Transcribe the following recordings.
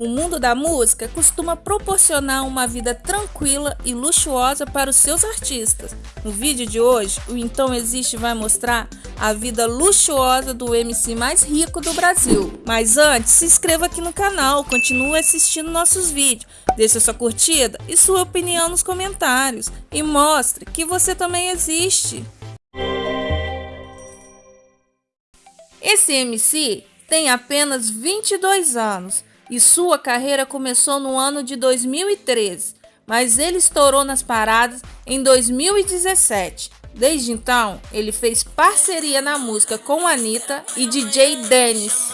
O mundo da música costuma proporcionar uma vida tranquila e luxuosa para os seus artistas. No vídeo de hoje, o Então Existe vai mostrar a vida luxuosa do MC mais rico do Brasil. Mas antes, se inscreva aqui no canal, continue assistindo nossos vídeos, deixe sua curtida e sua opinião nos comentários e mostre que você também existe. Esse MC tem apenas 22 anos e sua carreira começou no ano de 2013, mas ele estourou nas paradas em 2017. Desde então, ele fez parceria na música com Anitta e DJ Dennis.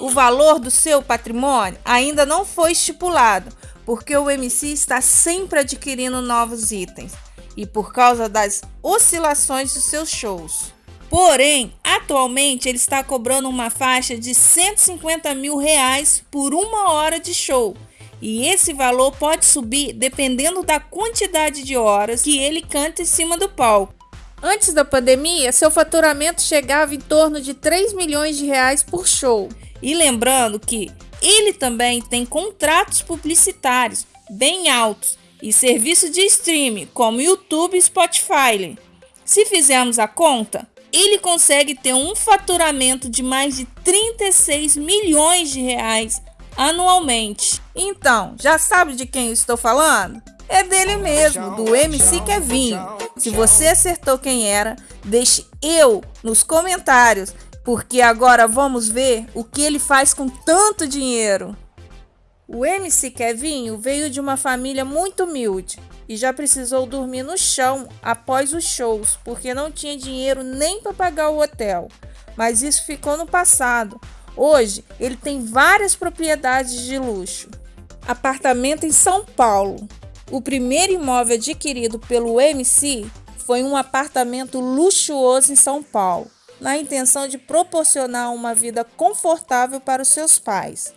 O valor do seu patrimônio ainda não foi estipulado, porque o MC está sempre adquirindo novos itens e por causa das oscilações dos seus shows. Porém, atualmente ele está cobrando uma faixa de 150 mil reais por uma hora de show. E esse valor pode subir dependendo da quantidade de horas que ele canta em cima do palco. Antes da pandemia, seu faturamento chegava em torno de 3 milhões de reais por show. E lembrando que ele também tem contratos publicitários bem altos e serviços de streaming como YouTube e Spotify. Se fizermos a conta, ele consegue ter um faturamento de mais de 36 milhões de reais anualmente. Então, já sabe de quem eu estou falando? É dele mesmo, do MC Kevinho. Se você acertou quem era, deixe eu nos comentários, porque agora vamos ver o que ele faz com tanto dinheiro. O MC Kevinho veio de uma família muito humilde e já precisou dormir no chão após os shows, porque não tinha dinheiro nem para pagar o hotel. Mas isso ficou no passado. Hoje ele tem várias propriedades de luxo. Apartamento em São Paulo. O primeiro imóvel adquirido pelo MC foi um apartamento luxuoso em São Paulo, na intenção de proporcionar uma vida confortável para os seus pais.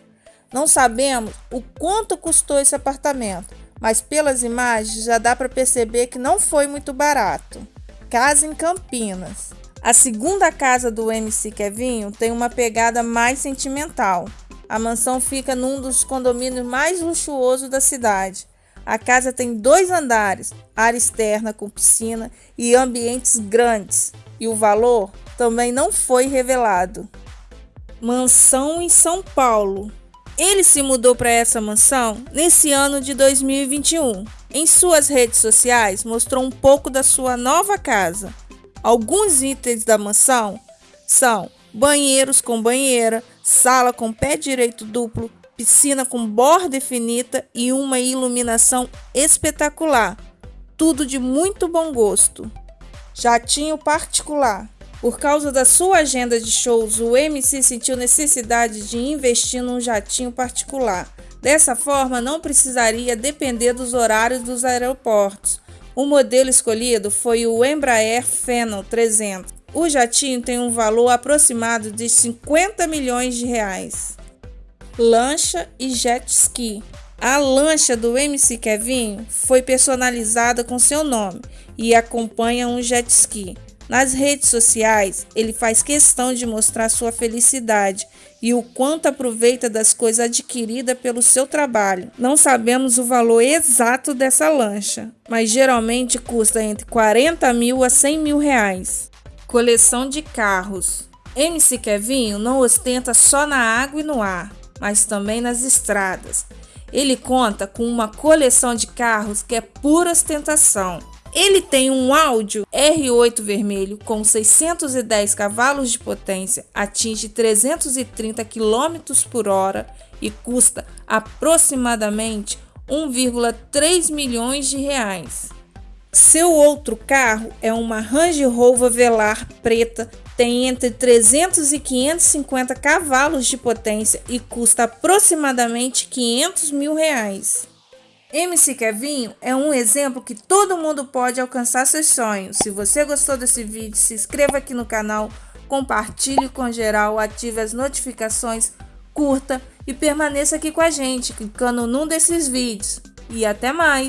Não sabemos o quanto custou esse apartamento, mas pelas imagens já dá para perceber que não foi muito barato. Casa em Campinas. A segunda casa do MC Kevinho tem uma pegada mais sentimental. A mansão fica num dos condomínios mais luxuosos da cidade. A casa tem dois andares, área externa com piscina e ambientes grandes, e o valor também não foi revelado. Mansão em São Paulo. Ele se mudou para essa mansão nesse ano de 2021. Em suas redes sociais, mostrou um pouco da sua nova casa. Alguns itens da mansão são banheiros com banheira, sala com pé direito duplo, piscina com borda infinita e uma iluminação espetacular. Tudo de muito bom gosto. Jatinho particular. Por causa da sua agenda de shows, o MC sentiu necessidade de investir num jatinho particular. Dessa forma, não precisaria depender dos horários dos aeroportos. O modelo escolhido foi o Embraer Phenom 300. O jatinho tem um valor aproximado de 50 milhões de reais. Lancha e jet ski. A lancha do MC Kevin foi personalizada com seu nome e acompanha um jet ski. Nas redes sociais, ele faz questão de mostrar sua felicidade e o quanto aproveita das coisas adquiridas pelo seu trabalho. Não sabemos o valor exato dessa lancha, mas geralmente custa entre 40 mil a 100 mil reais. Coleção de carros. MC Kevinho não ostenta só na água e no ar, mas também nas estradas. Ele conta com uma coleção de carros que é pura ostentação ele tem um áudio R8 vermelho com 610 cavalos de potência, atinge 330 km por hora e custa aproximadamente 1,3 milhões de reais. Seu outro carro é uma Range Rover Velar preta, tem entre 300 e 550 cavalos de potência e custa aproximadamente 500 mil reais. MC Kevinho é um exemplo que todo mundo pode alcançar seus sonhos. Se você gostou desse vídeo, se inscreva aqui no canal, compartilhe com geral, ative as notificações, curta e permaneça aqui com a gente, clicando num desses vídeos. E até mais!